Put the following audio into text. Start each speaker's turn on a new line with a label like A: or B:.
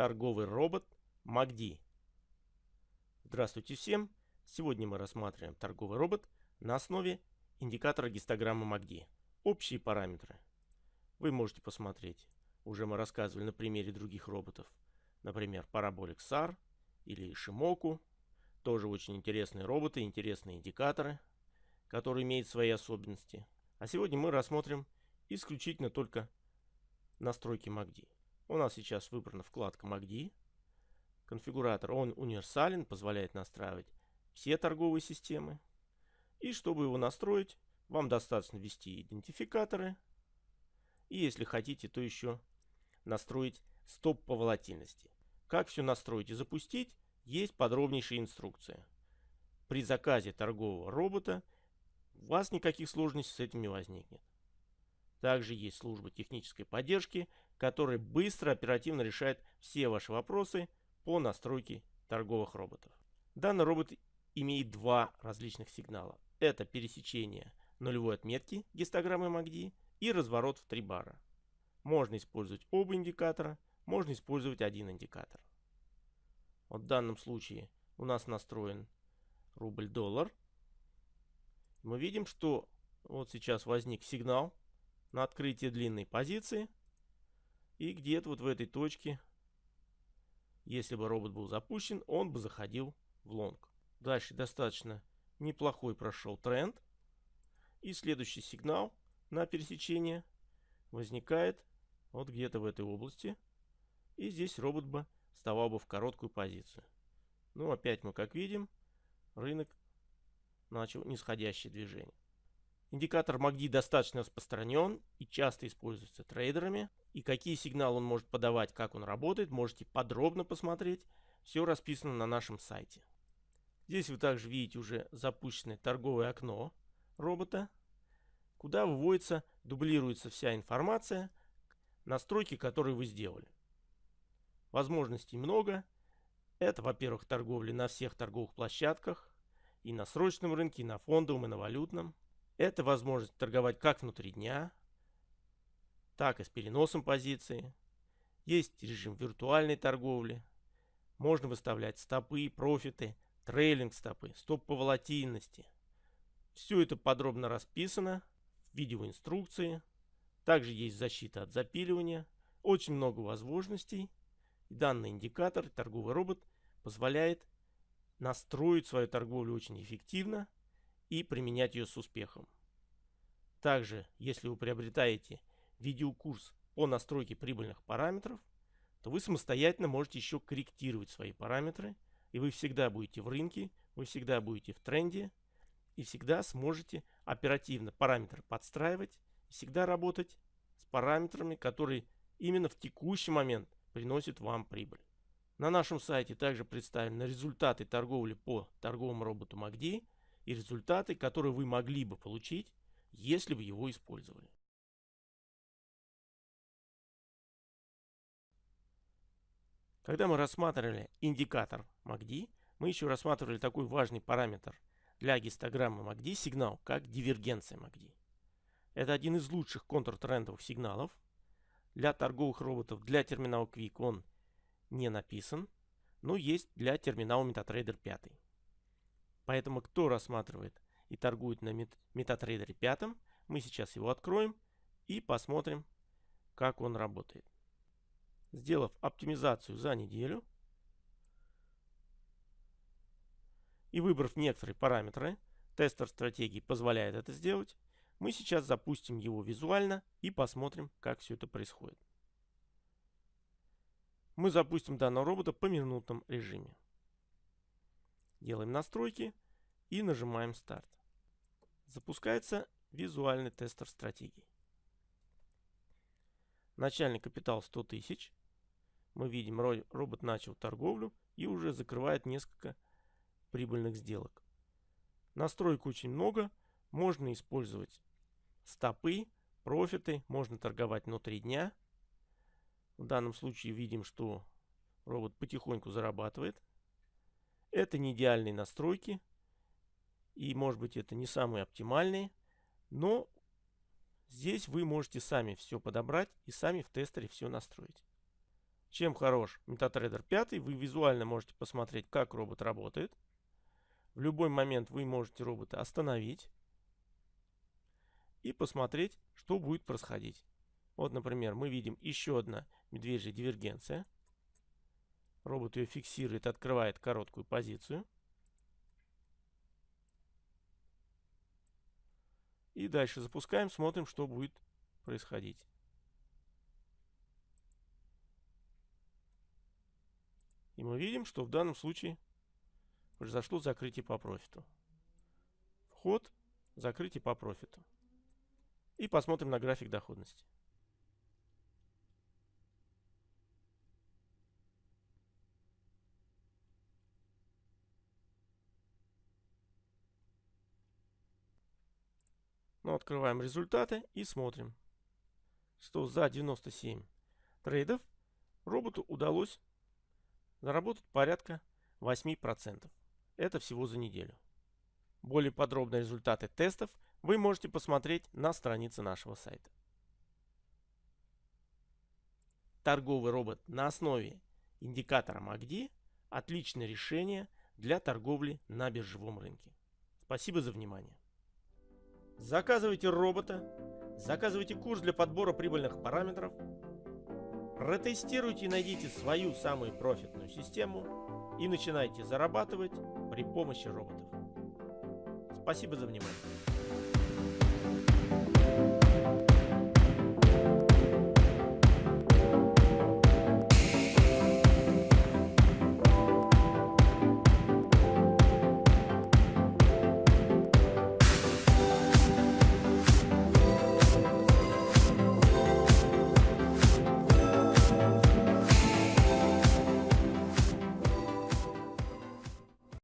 A: Торговый робот MACD. Здравствуйте всем! Сегодня мы рассматриваем торговый робот на основе индикатора гистограммы MACD. Общие параметры. Вы можете посмотреть. Уже мы рассказывали на примере других роботов. Например, Parabolic SAR или Shimoku. Тоже очень интересные роботы, интересные индикаторы, которые имеют свои особенности. А сегодня мы рассмотрим исключительно только настройки MACD. У нас сейчас выбрана вкладка MACD. Конфигуратор, он универсален, позволяет настраивать все торговые системы. И чтобы его настроить, вам достаточно ввести идентификаторы. И если хотите, то еще настроить стоп по волатильности. Как все настроить и запустить, есть подробнейшая инструкция. При заказе торгового робота у вас никаких сложностей с этим не возникнет. Также есть служба технической поддержки, которая быстро, оперативно решает все ваши вопросы по настройке торговых роботов. Данный робот имеет два различных сигнала. Это пересечение нулевой отметки гистограммы MACD и разворот в три бара. Можно использовать оба индикатора, можно использовать один индикатор. Вот в данном случае у нас настроен рубль-доллар. Мы видим, что вот сейчас возник сигнал на открытие длинной позиции. И где-то вот в этой точке, если бы робот был запущен, он бы заходил в лонг. Дальше достаточно неплохой прошел тренд. И следующий сигнал на пересечение возникает вот где-то в этой области. И здесь робот бы вставал бы в короткую позицию. Ну, опять мы как видим, рынок начал нисходящее движение. Индикатор MACD достаточно распространен и часто используется трейдерами. И какие сигналы он может подавать, как он работает, можете подробно посмотреть. Все расписано на нашем сайте. Здесь вы также видите уже запущенное торговое окно робота, куда выводится, дублируется вся информация, настройки, которые вы сделали. Возможностей много. Это, во-первых, торговля на всех торговых площадках, и на срочном рынке, и на фондовом, и на валютном. Это возможность торговать как внутри дня, так и с переносом позиции. Есть режим виртуальной торговли. Можно выставлять стопы, профиты, трейлинг стопы, стоп по волатильности. Все это подробно расписано в видеоинструкции. Также есть защита от запиливания. Очень много возможностей. Данный индикатор, торговый робот, позволяет настроить свою торговлю очень эффективно и применять ее с успехом. Также, если вы приобретаете видеокурс по настройке прибыльных параметров, то вы самостоятельно можете еще корректировать свои параметры, и вы всегда будете в рынке, вы всегда будете в тренде, и всегда сможете оперативно параметры подстраивать, и всегда работать с параметрами, которые именно в текущий момент приносят вам прибыль. На нашем сайте также представлены результаты торговли по торговому роботу MACD, и результаты, которые вы могли бы получить, если бы его использовали. Когда мы рассматривали индикатор MACD, мы еще рассматривали такой важный параметр для гистограммы MACD сигнал, как дивергенция MACD. Это один из лучших контртрендовых сигналов. Для торговых роботов, для терминала Quick он не написан, но есть для терминала MetaTrader 5. Поэтому кто рассматривает и торгует на MetaTrader 5, мы сейчас его откроем и посмотрим, как он работает. Сделав оптимизацию за неделю и выбрав некоторые параметры, тестер стратегии позволяет это сделать, мы сейчас запустим его визуально и посмотрим, как все это происходит. Мы запустим данного робота по минутном режиме. Делаем настройки и нажимаем старт. Запускается визуальный тестер стратегии. Начальный капитал 100 тысяч. Мы видим, робот начал торговлю и уже закрывает несколько прибыльных сделок. Настроек очень много. Можно использовать стопы, профиты. Можно торговать внутри дня. В данном случае видим, что робот потихоньку зарабатывает. Это не идеальные настройки. И может быть это не самые оптимальные. Но здесь вы можете сами все подобрать и сами в тестере все настроить. Чем хорош MetaTrader 5? Вы визуально можете посмотреть, как робот работает. В любой момент вы можете робота остановить и посмотреть, что будет происходить. Вот, например, мы видим еще одна медвежья дивергенция. Робот ее фиксирует, открывает короткую позицию. И дальше запускаем, смотрим, что будет происходить. И мы видим, что в данном случае произошло закрытие по профиту. Вход, закрытие по профиту. И посмотрим на график доходности. Ну, открываем результаты и смотрим, что за 97 трейдов роботу удалось заработать порядка 8%. Это всего за неделю. Более подробные результаты тестов вы можете посмотреть на странице нашего сайта. Торговый робот на основе индикатора MACD – отличное решение для торговли на биржевом рынке. Спасибо за внимание. Заказывайте робота, заказывайте курс для подбора прибыльных параметров, протестируйте и найдите свою самую профитную систему и начинайте зарабатывать при помощи роботов. Спасибо за внимание.